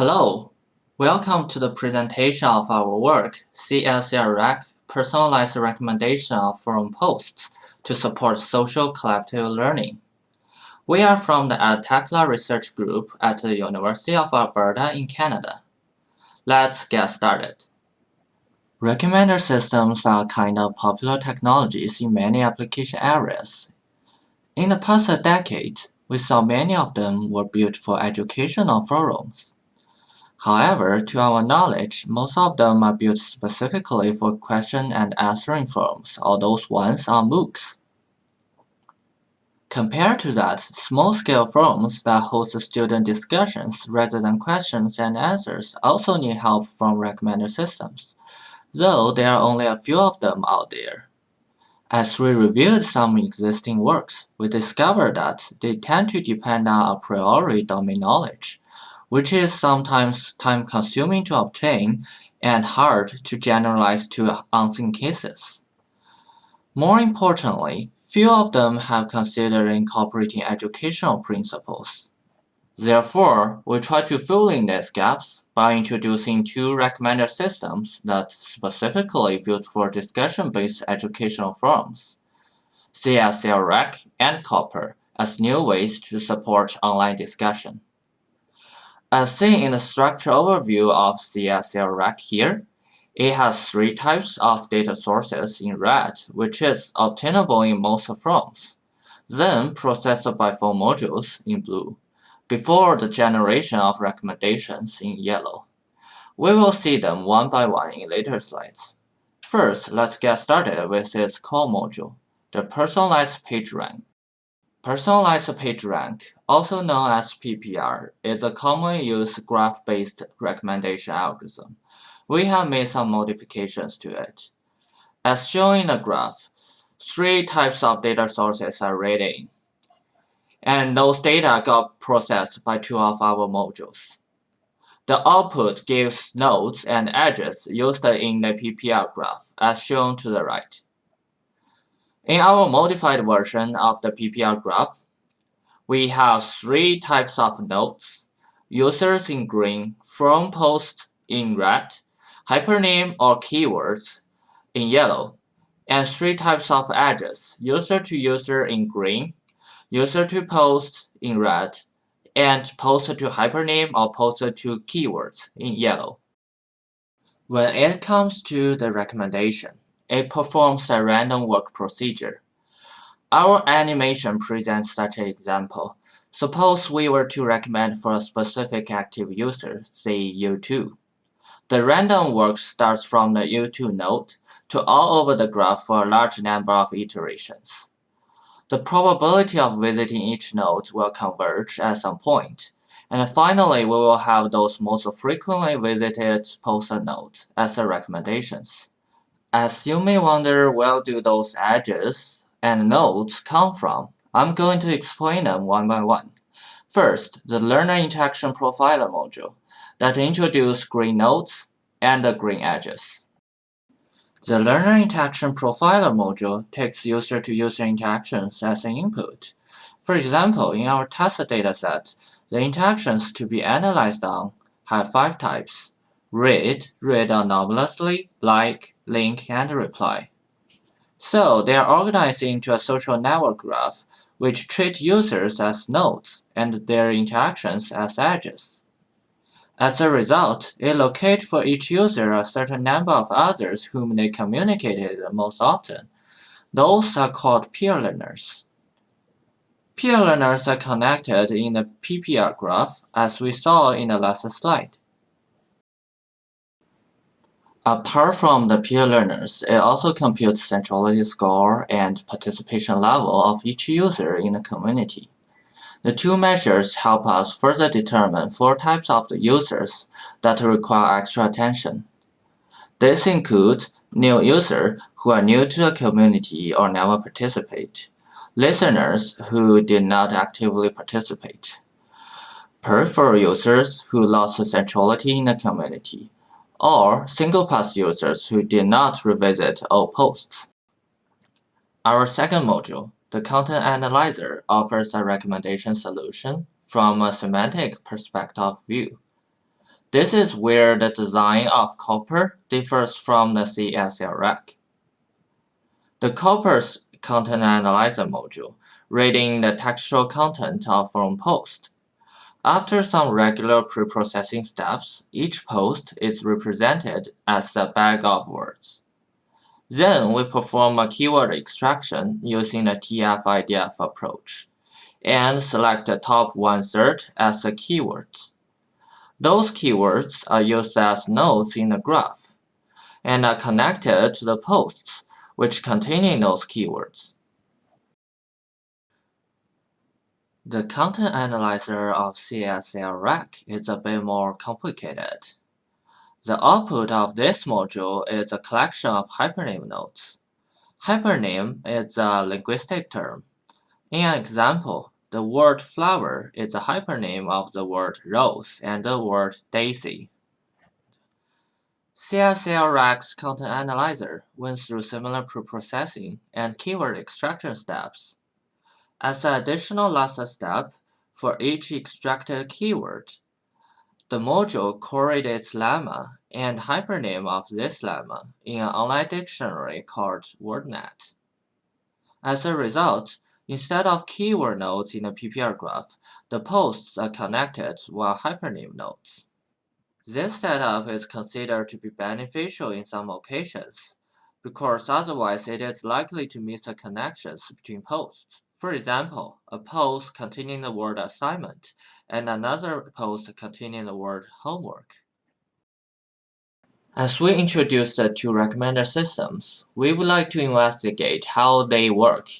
Hello, welcome to the presentation of our work, CLCREC Personalized Recommendation of Forum Posts to support social collective learning. We are from the EdTechLab Research Group at the University of Alberta in Canada. Let's get started. Recommender systems are kind of popular technologies in many application areas. In the past decade, we saw many of them were built for educational forums. However, to our knowledge, most of them are built specifically for question and answering forums, or those ones are MOOCs. Compared to that, small-scale forums that host student discussions rather than questions and answers also need help from recommender systems, though there are only a few of them out there. As we reviewed some existing works, we discovered that they tend to depend on a priori domain knowledge, which is sometimes time-consuming to obtain and hard to generalize to unseen cases. More importantly, few of them have considered incorporating educational principles. Therefore, we try to fill in these gaps by introducing two recommender systems that specifically built for discussion-based educational forums, CLCREC and Copper, as new ways to support online discussion. As seen in the structure overview of CLCREC here, it has three types of data sources in red, which is obtainable in most forms, then processed by four modules in blue, before the generation of recommendations in yellow. We will see them one by one in later slides. First, let's get started with its core module, the Personalized PageRank. Personalized PageRank, also known as PPR, is a commonly used graph-based recommendation algorithm. We have made some modifications to it. As shown in the graph, three types of data sources are read in, and those data got processed by two of our modules. The output gives nodes and edges used in the PPR graph, as shown to the right. In our modified version of the PPR graph, we have three types of nodes, users in green, forum post in red, hypernym or keywords in yellow, and three types of edges, user to user in green, user to post in red, and post to hypernym or post to keywords in yellow. When it comes to the recommendation, it performs a random walk procedure. Our animation presents such an example. Suppose we were to recommend for a specific active user, say U2. The random walk starts from the U2 node to all over the graph for a large number of iterations. The probability of visiting each node will converge at some point, and finally we will have those most frequently visited poster nodes as the recommendations. As you may wonder where do those edges and nodes come from, I'm going to explain them one by one. First, the Learner Interaction Profiler module that introduces green nodes and the green edges. The Learner Interaction Profiler module takes user-to-user -user interactions as an input. For example, in our test dataset, the interactions to be analyzed on have five types read, read anonymously, like, link, and reply. So they are organized into a social network graph which treat users as nodes and their interactions as edges. As a result, it locates for each user a certain number of others whom they communicated most often. Those are called peer learners. Peer learners are connected in the PPR graph as we saw in the last slide. Apart from the peer learners, it also computes centrality score and participation level of each user in the community. The two measures help us further determine four types of the users that require extra attention. This includes new users who are new to the community or never participate, listeners who did not actively participate, peripheral users who lost centrality in the community, or single-pass users who did not revisit all posts. Our second module, the Content Analyzer, offers a recommendation solution from a semantic perspective view. This is where the design of COPPER differs from the CSLRec. The COPPER's Content Analyzer module, reading the textual content of forum post. After some regular pre-processing steps, each post is represented as a bag of words. Then we perform a keyword extraction using the TF-IDF approach and select the top one-third as the keywords. Those keywords are used as nodes in the graph and are connected to the posts which containing those keywords. The content analyzer of CSLRec is a bit more complicated. The output of this module is a collection of hypernym nodes. Hypernym is a linguistic term. In an example, the word flower is a hypernym of the word rose and the word daisy. CSL content analyzer went through similar preprocessing and keyword extraction steps. As an additional last step for each extracted keyword, the module its lemma and hypernym of this lemma in an online dictionary called WordNet. As a result, instead of keyword nodes in the PPR graph, the posts are connected via hypernym nodes. This setup is considered to be beneficial in some occasions, because otherwise it is likely to miss the connections between posts. For example, a post containing the word assignment and another post containing the word homework. As we introduce the two recommender systems, we would like to investigate how they work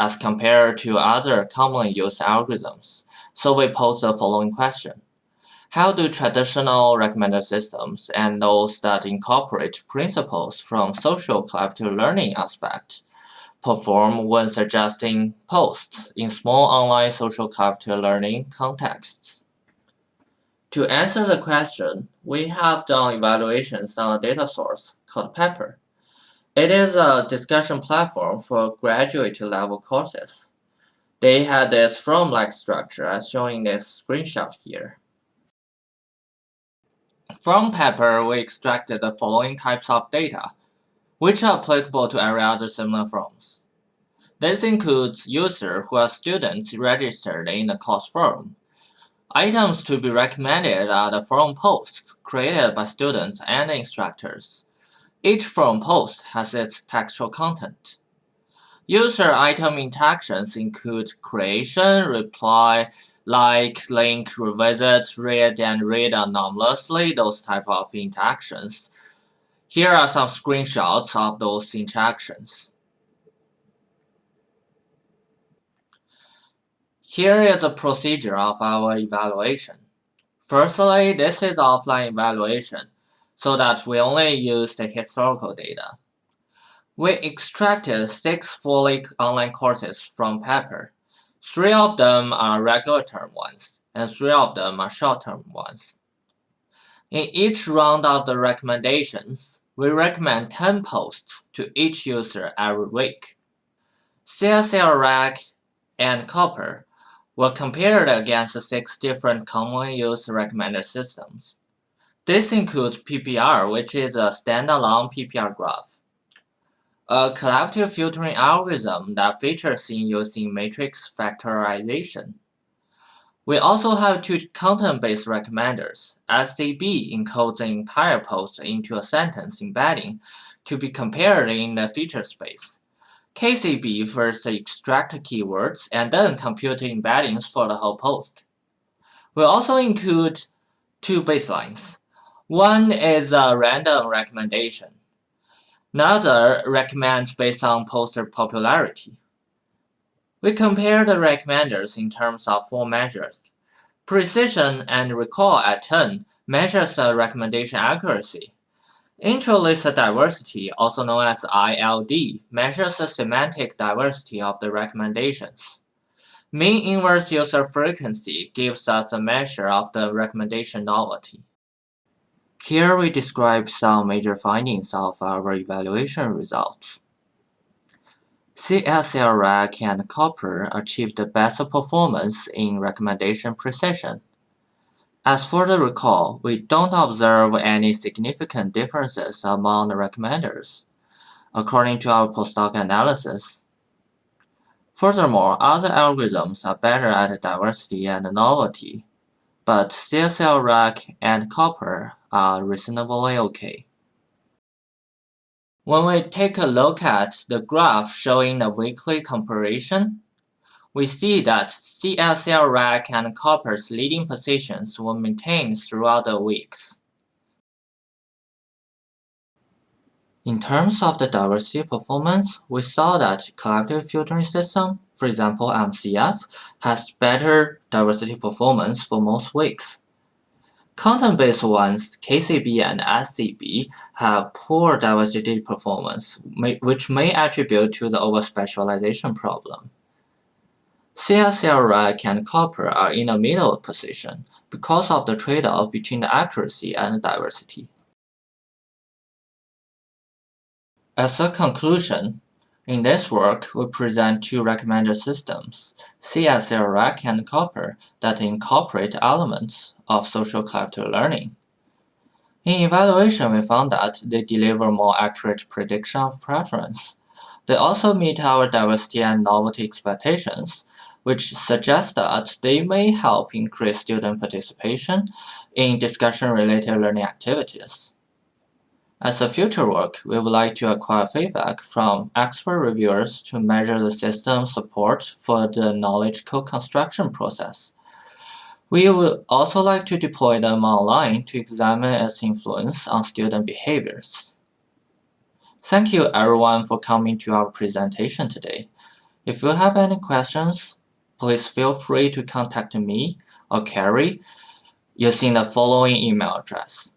as compared to other commonly used algorithms. So we pose the following question. How do traditional recommender systems and those that incorporate principles from social collaborative learning aspect perform when suggesting posts in small online social collaborative learning contexts? To answer the question, we have done evaluations on a data source called Pepper. It is a discussion platform for graduate level courses. They had this forum-like structure as shown in this screenshot here. From Pepper, we extracted the following types of data, which are applicable to every other similar forms. This includes users who are students registered in the course forum. Items to be recommended are the forum posts created by students and instructors. Each forum post has its textual content. User item interactions include creation, reply, like, link, revisit, read, and read anonymously, those type of interactions. Here are some screenshots of those interactions. Here is the procedure of our evaluation. Firstly, this is offline evaluation, so that we only use the historical data. We extracted six fully online courses from Pepper. Three of them are regular term ones, and three of them are short-term ones. In each round of the recommendations, we recommend 10 posts to each user every week. CSL and Copper were compared against six different commonly used recommender systems. This includes PPR, which is a standalone PPR graph a collaborative filtering algorithm that features in using matrix factorization. We also have two content-based recommenders. SCB encodes the entire post into a sentence embedding to be compared in the feature space. KCB first extract keywords and then compute embeddings for the whole post. We also include two baselines. One is a random recommendation. Another recommends based on poster popularity. We compare the recommenders in terms of four measures. Precision and recall at 10 measures the recommendation accuracy. Intra-list diversity, also known as ILD, measures the semantic diversity of the recommendations. Mean inverse user frequency gives us a measure of the recommendation novelty. Here we describe some major findings of our evaluation results. CSL and Copper achieved the best performance in recommendation precision. As for the recall, we don't observe any significant differences among the recommenders, according to our post hoc analysis. Furthermore, other algorithms are better at diversity and novelty, but CSLRec and Copper are reasonably okay. When we take a look at the graph showing the weekly comparison, we see that CSLRec and Copper's leading positions were maintained throughout the weeks. In terms of the diversity performance, we saw that collective filtering system, for example MCF, has better diversity performance for most weeks. Content-based ones, KCB and SCB, have poor diversity performance, which may attribute to the overspecialization problem. CSLRec and copper are in a middle position because of the trade-off between the accuracy and diversity. As a conclusion, in this work, we present two recommender systems, CSLRec and Copper, that incorporate elements of social collective learning. In evaluation, we found that they deliver more accurate prediction of preference. They also meet our diversity and novelty expectations, which suggests that they may help increase student participation in discussion-related learning activities. As a future work, we would like to acquire feedback from expert reviewers to measure the system support for the knowledge co-construction process. We would also like to deploy them online to examine its influence on student behaviors. Thank you everyone for coming to our presentation today. If you have any questions, please feel free to contact me or Carrie using the following email address.